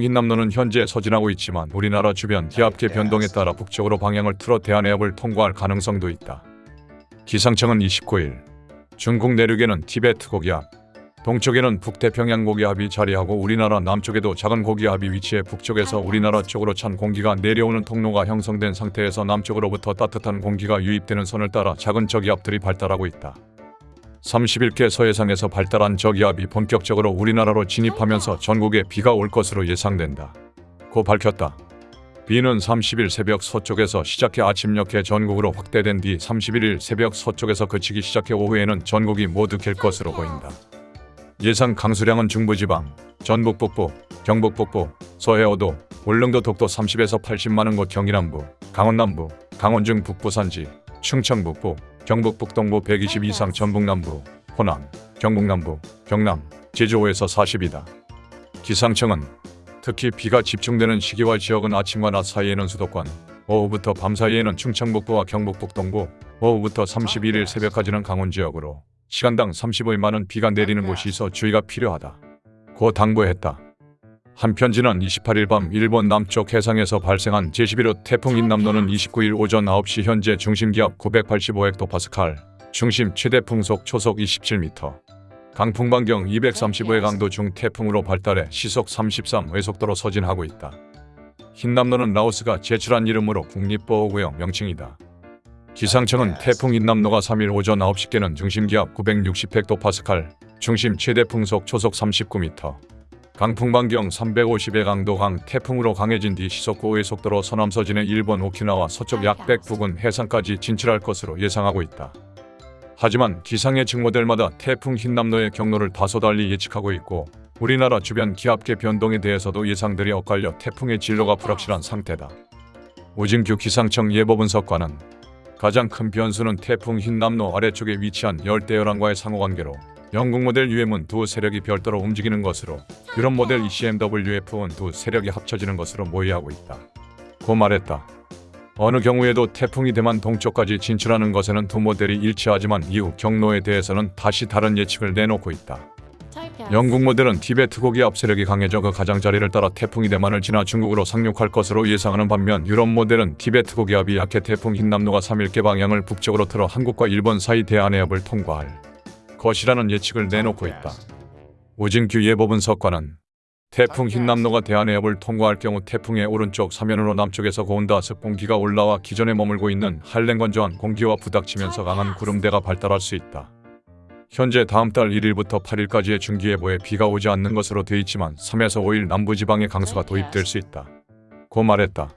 인남로는 현재 서진하고 있지만 우리나라 주변 기압계 변동에 따라 북쪽으로 방향을 틀어 대한해협을 통과할 가능성도 있다. 기상청은 29일 중국 내륙에는 티베트 고기압, 동쪽에는 북태평양 고기압이 자리하고 우리나라 남쪽에도 작은 고기압이 위치해 북쪽에서 우리나라 쪽으로 찬 공기가 내려오는 통로가 형성된 상태에서 남쪽으로부터 따뜻한 공기가 유입되는 선을 따라 작은 저기압들이 발달하고 있다. 31개 서해상에서 발달한 저기압이 본격적으로 우리나라로 진입하면서 전국에 비가 올 것으로 예상된다. 고 밝혔다. 비는 30일 새벽 서쪽에서 시작해 아침녘에 전국으로 확대된 뒤 31일 새벽 서쪽에서 그치기 시작해 오후에는 전국이 모두 갤 것으로 보인다. 예상 강수량은 중부지방, 전북 북부, 경북 북부, 서해오도, 울릉도 독도 30에서 80만원 곳 경기 남부, 강원 남부, 강원 중 북부 산지, 충청 북부, 경북 북동부 120 이상 전북 남부, 호남, 경북 남부, 경남, 제주 5에서 40이다. 기상청은 특히 비가 집중되는 시기와 지역은 아침과 낮 사이에는 수도권, 오후부터 밤 사이에는 충청 북부와 경북 북동부, 오후부터 31일 새벽까지는 강원 지역으로 시간당 35일만은 비가 내리는 곳이 있어 주의가 필요하다. 고 당부했다. 한편 지난 28일 밤 일본 남쪽 해상에서 발생한 제11호 태풍 인남노는 29일 오전 9시 현재 중심기압 985헥토파스칼, 중심 최대 풍속 초속 27m, 강풍 반경 235의 강도 중 태풍으로 발달해 시속 33 외속도로 서진하고 있다. 흰남노는 라오스가 제출한 이름으로 국립보호구역 명칭이다. 기상청은 태풍 인남노가 3일 오전 9시께는 중심기압 960헥토파스칼, 중심 최대 풍속 초속 39m, 강풍 반경 350의 강도 강 태풍으로 강해진 뒤 시속 9의 속도로 서남 서진해 일본 오키나와 서쪽 약 100 부근 해상까지 진출할 것으로 예상하고 있다. 하지만 기상의 직모델마다 태풍 흰남노의 경로를 다소 달리 예측하고 있고 우리나라 주변 기압계 변동에 대해서도 예상들이 엇갈려 태풍의 진로가 불확실한 상태다. 오진규 기상청 예보분석관은 가장 큰 변수는 태풍 흰남노 아래쪽에 위치한 열대열왕과의 상호관계로 영국 모델 UM은 두 세력이 별도로 움직이는 것으로 유럽 모델 ECMWF는 두 세력이 합쳐지는 것으로 모의하고 있다. 고 말했다. 어느 경우에도 태풍이 대만 동쪽까지 진출하는 것에는 두 모델이 일치하지만 이후 경로에 대해서는 다시 다른 예측을 내놓고 있다. 영국 모델은 티베트 고기압 세력이 강해져 그 가장자리를 따라 태풍이 대만을 지나 중국으로 상륙할 것으로 예상하는 반면 유럽 모델은 티베트 고기압이 약해 태풍 흰남노가 3일께 방향을 북쪽으로 틀어 한국과 일본 사이 대한해협을 통과할 것이라는 예측을 내놓고 있다. 오진규 예보분 석관은 태풍 흰남노가 대한해협을 통과할 경우 태풍의 오른쪽 사면으로 남쪽에서 고온다 습 공기가 올라와 기존에 머물고 있는 한랭건조한 공기와 부닥치면서 강한 구름대가 발달할 수 있다. 현재 다음 달 1일부터 8일까지의 중기예보에 비가 오지 않는 것으로 돼 있지만 3에서 5일 남부지방에 강수가 도입될 수 있다. 고 말했다.